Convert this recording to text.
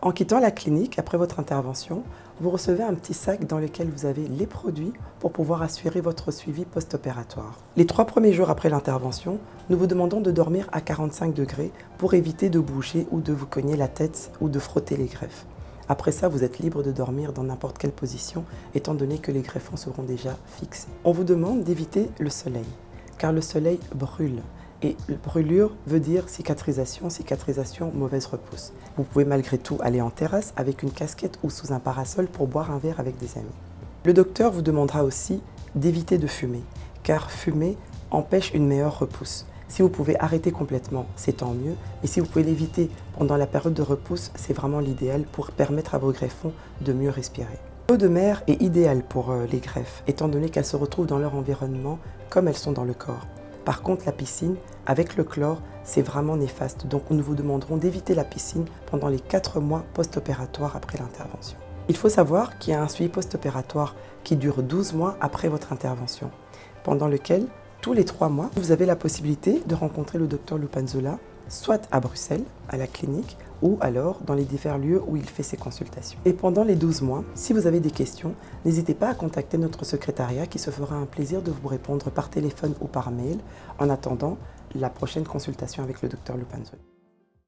En quittant la clinique, après votre intervention, vous recevez un petit sac dans lequel vous avez les produits pour pouvoir assurer votre suivi post-opératoire. Les trois premiers jours après l'intervention, nous vous demandons de dormir à 45 degrés pour éviter de bouger ou de vous cogner la tête ou de frotter les greffes. Après ça, vous êtes libre de dormir dans n'importe quelle position, étant donné que les greffons seront déjà fixés. On vous demande d'éviter le soleil, car le soleil brûle. Et brûlure veut dire cicatrisation, cicatrisation, mauvaise repousse. Vous pouvez malgré tout aller en terrasse avec une casquette ou sous un parasol pour boire un verre avec des amis. Le docteur vous demandera aussi d'éviter de fumer, car fumer empêche une meilleure repousse. Si vous pouvez arrêter complètement, c'est tant mieux. Et si vous pouvez l'éviter pendant la période de repousse, c'est vraiment l'idéal pour permettre à vos greffons de mieux respirer. L'eau de mer est idéale pour euh, les greffes, étant donné qu'elles se retrouvent dans leur environnement comme elles sont dans le corps. Par contre, la piscine, avec le chlore, c'est vraiment néfaste. Donc nous vous demanderons d'éviter la piscine pendant les 4 mois post-opératoires après l'intervention. Il faut savoir qu'il y a un suivi post-opératoire qui dure 12 mois après votre intervention, pendant lequel, tous les 3 mois, vous avez la possibilité de rencontrer le docteur Lupanzola, soit à Bruxelles, à la clinique, ou alors dans les divers lieux où il fait ses consultations. Et pendant les 12 mois, si vous avez des questions, n'hésitez pas à contacter notre secrétariat qui se fera un plaisir de vous répondre par téléphone ou par mail en attendant la prochaine consultation avec le docteur Lupanzo.